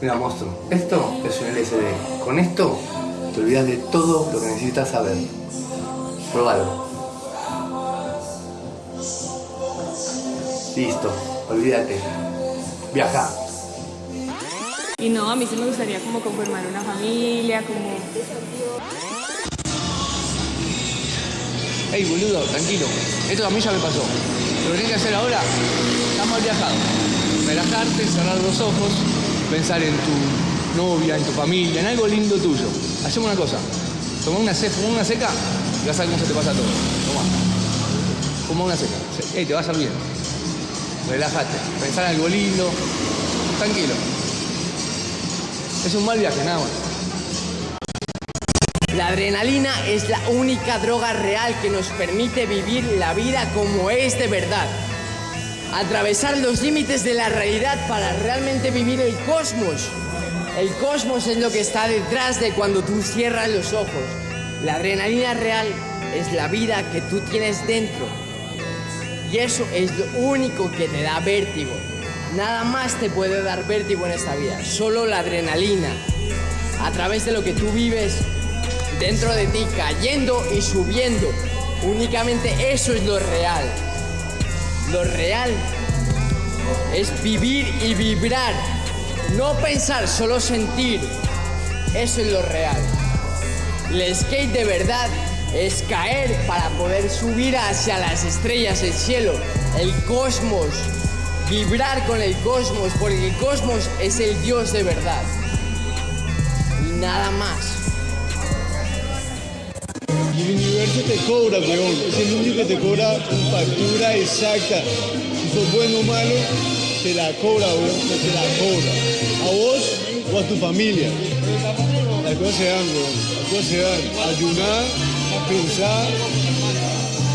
Mira, monstruo, esto es un LSD. Con esto te olvidas de todo lo que necesitas saber. Pruébalo. Listo, olvídate. Viaja. Y no, a mí sí me gustaría como conformar una familia, como... Ey, boludo, tranquilo. Esto a mí ya me pasó. Lo que tienes que hacer ahora, estamos viajado. Relajarte, cerrar los ojos, pensar en tu novia, en tu familia, en algo lindo tuyo. Hacemos una cosa. Toma una, una seca y vas a ver cómo se te pasa todo. Toma. Toma una seca. Ey, te va a hacer bien. Relájate. Pensar en algo lindo. Tranquilo. Es un mal viaje, nada más. La adrenalina es la única droga real que nos permite vivir la vida como es de verdad. Atravesar los límites de la realidad para realmente vivir el cosmos. El cosmos es lo que está detrás de cuando tú cierras los ojos. La adrenalina real es la vida que tú tienes dentro. Y eso es lo único que te da vértigo. Nada más te puede dar vértigo en esta vida. Solo la adrenalina. A través de lo que tú vives dentro de ti, cayendo y subiendo. Únicamente eso es lo real. Lo real es vivir y vibrar. No pensar, solo sentir. Eso es lo real. El skate de verdad es caer para poder subir hacia las estrellas, el cielo, el cosmos. Vibrar con el cosmos, porque el cosmos es el Dios de verdad. Y nada más. El universo te cobra, weón. Es el único que te cobra tu factura exacta. Si sos bueno o malo, te la cobra, weón. Te la cobra. A vos o a tu familia. Las cosas se dan, weón. Las cosas se dan. Ayunar, pensar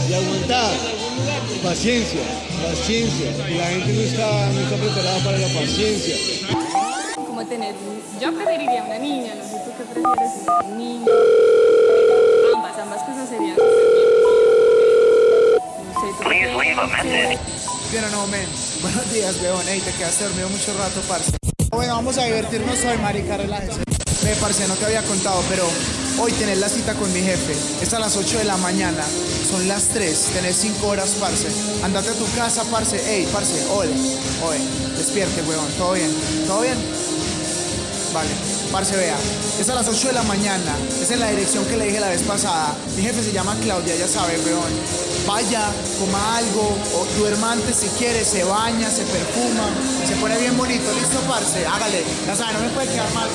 y aguantar. Paciencia, paciencia. La gente no está, no está preparada para la paciencia. como tener... Yo preferiría una niña, no sé tú qué prefieres, un niño. Ambas, ambas cosas serían... No sé, ¿tú qué quieres? Pero no, men. Buenos días, weón. Ey, te quedaste dormido mucho rato, parce. Bueno, vamos a divertirnos hoy, marica, relájese. Ve, parce, no te había contado, pero hoy tenés la cita con mi jefe. Es a las 8 de la mañana. Son las 3. Tenés 5 horas, parce. Andate a tu casa, parce. Ey, parce, oye, oye. Despierte, weón. ¿Todo bien? ¿Todo bien? Vale, parce, vea. Es a las 8 de la mañana. Es en la dirección que le dije la vez pasada. Mi jefe se llama Claudia, ya sabe, weón. Vaya, coma algo, o duerma antes si quiere, se baña, se perfuma, se pone bien bonito. ¿Listo, parce? Hágale. Ya sabe, no me puede quedar mal.